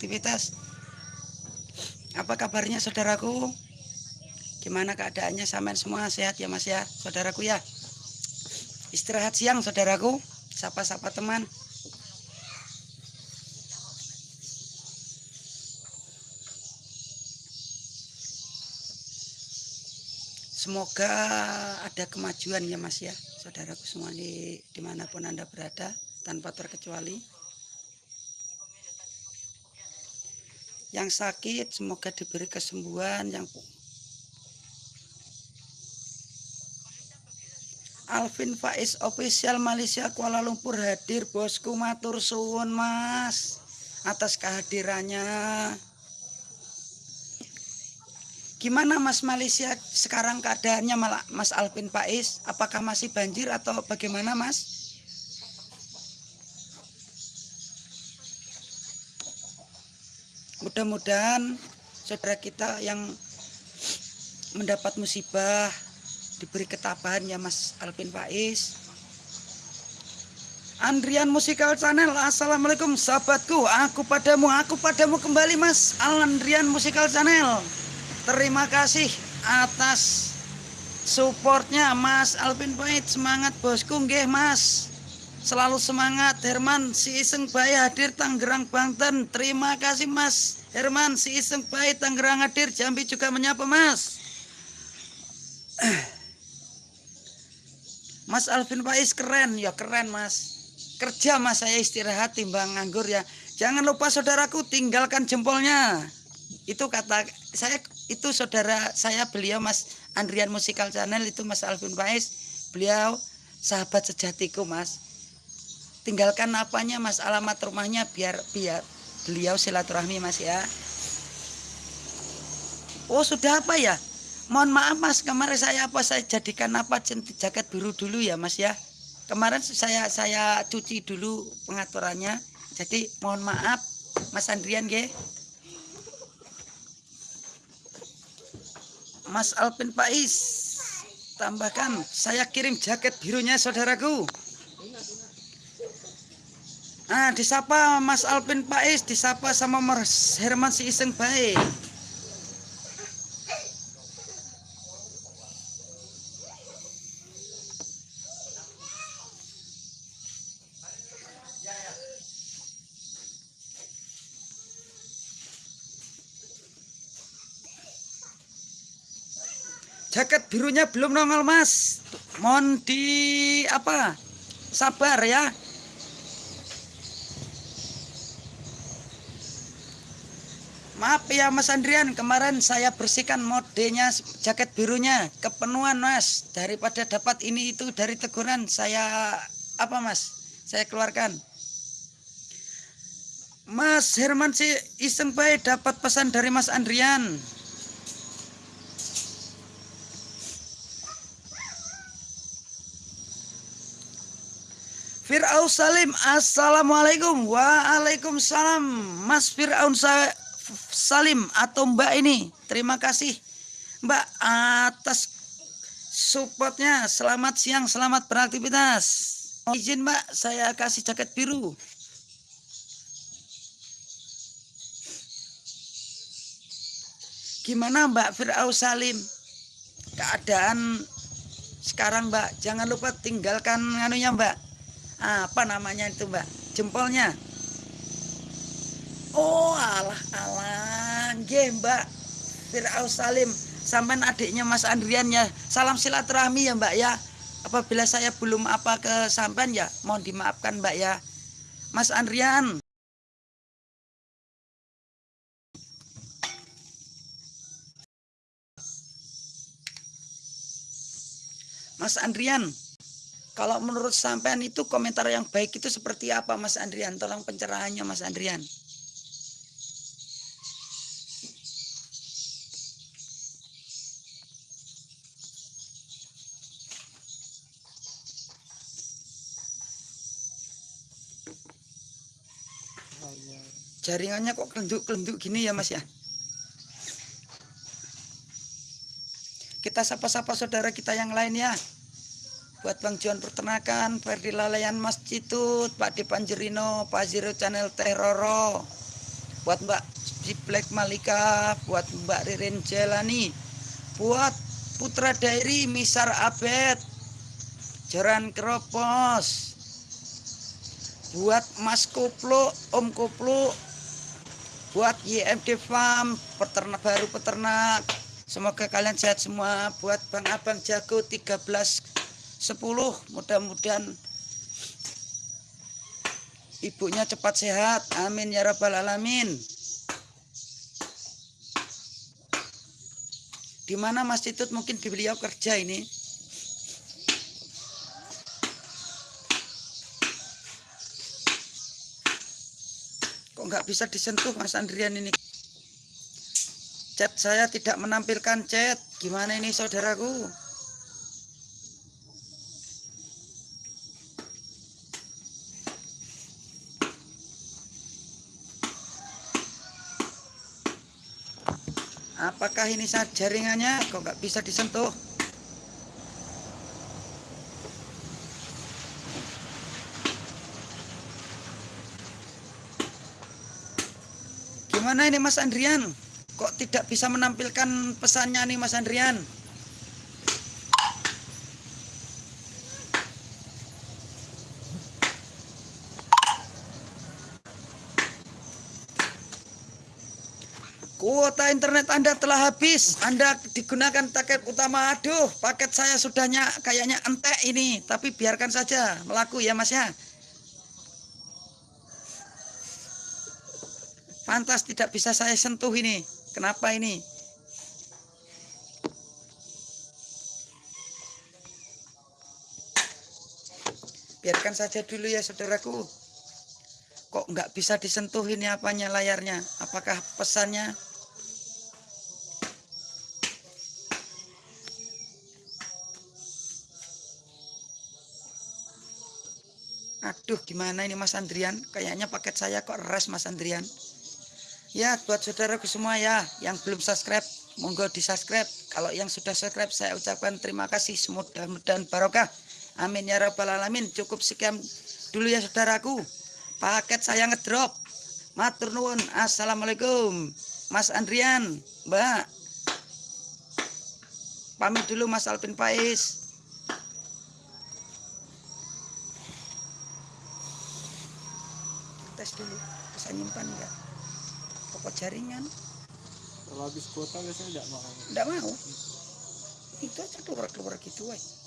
beraktivitas. Apa kabarnya saudaraku? Gimana keadaannya sampean semua sehat ya Mas ya, saudaraku ya? Istirahat siang saudaraku, sapa-sapa teman. Semoga ada kemajuan ya Mas ya, saudaraku semua di di mana pun Anda berada, tanpa terkecuali. Yang sakit semoga diberi kesembuhan, yang Alvin Faiz official Malaysia Kuala Lumpur hadir bosku matur suwun Mas atas kehadirannya. Gimana Mas Malaysia sekarang keadaannya Mas Alvin Faiz? Apakah masih banjir atau bagaimana Mas? Mudah-mudahan saudara kita yang mendapat musibah diberi ketabahan ya Mas Alvin Faiz. Andrian Musikal Channel Assalamualaikum sahabatku. Aku padamu, aku padamu kembali mas Andrian Musikal Channel. Terima kasih atas supportnya Mas Alvin Pahit semangat bosku nggih Mas selalu semangat Herman. Si Iseng Bayi hadir Tangerang Banten. Terima kasih Mas. Herman si Iseng Bayi Tangerang hadir. Jambi juga menyapa Mas. Mas Alvin Pais keren. Ya keren Mas. Kerja Mas. Saya istirahat timbang nganggur ya. Jangan lupa saudaraku tinggalkan jempolnya. Itu kata saya itu saudara saya beliau Mas Andrian Musikal Channel. Itu Mas Alvin Faiz. Beliau sahabat sejatiku Mas tinggalkan apanya Mas? Alamat rumahnya biar biar beliau silaturahmi Mas ya. Oh sudah apa ya? Mohon maaf Mas. Kemarin saya apa? Saya jadikan apa? Jaket biru dulu ya Mas ya. Kemarin saya saya cuci dulu pengaturannya. Jadi mohon maaf Mas Andrian ya Mas Alvin Pais tambahkan. Saya kirim jaket birunya saudaraku Nah, disapa Mas Alvin Pais, disapa sama Mas Herman si iseng baik. jaket birunya belum nongol mas mohon di apa sabar ya maaf ya mas Andrian. Kemarin saya bersihkan modenya jaket birunya kepenuhan mas. Daripada dapat ini itu dari teguran saya apa mas? Saya keluarkan. Mas Herman si iseng baik dapat pesan dari Mas Andrian. Fir'aun Salim Assalamualaikum. Waalaikumsalam. Mas Fir'aun Salim atau Mbak ini. Terima kasih Mbak atas supportnya. Selamat siang, selamat beraktivitas. Izin Mbak, saya kasih jaket biru. Gimana Mbak Fir'aun Salim? Keadaan sekarang Mbak. Jangan lupa tinggalkan anunya Mbak. Apa namanya itu mbak? Jempolnya oh alah alah. Nggih mbak. Fir'aus Salim. Sampai adiknya Mas Andrian ya. Salam silaturahmi ya mbak ya. Apabila saya belum apa ke sampean ya mohon dimaafkan mbak ya. Mas Andrian. Mas Andrian kalau menurut sampean itu komentar yang baik itu seperti apa Mas Andrian? Tolong pencerahannya Mas Andrian. Jaringannya kok kelenduk-kelenduk gini ya Mas ya? Kita sapa-sapa saudara kita yang lain ya. Buat Bang John Peternakan, Ferdi Lalayan Mas Citut, Pak Dipanjerino, Pak Zero Channel Teroro, buat Mbak Black Malika buat Mbak Ririn Jelani. Buat Putra Dairi Misar Abed. Jaran Keropos buat Mas Koplo Om Koplo. Buat YMD Farm peternak baru peternak. Semoga kalian sehat semua. Buat Bang Abang Jago 13 10 mudah-mudahan ibunya cepat sehat. Amin ya rabbal alamin. Di mana Mas Titut mungkin beliau kerja ini kok nggak bisa disentuh Mas Andrian ini? Chat saya tidak menampilkan chat. Gimana ini saudaraku? Apakah ini saat jaringannya kok nggak bisa disentuh gimana ini Mas Andrian kok tidak bisa menampilkan pesannya nih Mas Andrian Kuota internet Anda telah habis. Anda digunakan paket utama. Aduh, paket saya sudahnya kayaknya entek ini. Tapi biarkan saja melaku ya Mas ya. Pantas tidak bisa saya sentuh ini. Kenapa ini? Biarkan saja dulu ya saudaraku. Kok nggak bisa disentuh ini apanya layarnya? Apakah pesannya Aduh gimana ini Mas Andrian Kayaknya paket saya kok res Mas Andrian Ya buat saudaraku semua ya Yang belum subscribe Monggo di subscribe Kalau yang sudah subscribe saya ucapkan terima kasih. Mudah-mudahan barokah. Amin ya rabbal alamin. Cukup sekian dulu ya saudaraku. Paket saya ngedrop. Matur nuwun. Assalamualaikum. Mas Andrian Mbak. Pamit dulu Mas Alvin Pais tes dulu. Bisa nyimpan enggak pokok jaringan? Kalau habis kuota biasanya enggak mau. Enggak mau. Itu aja keluar keluar gitu woy.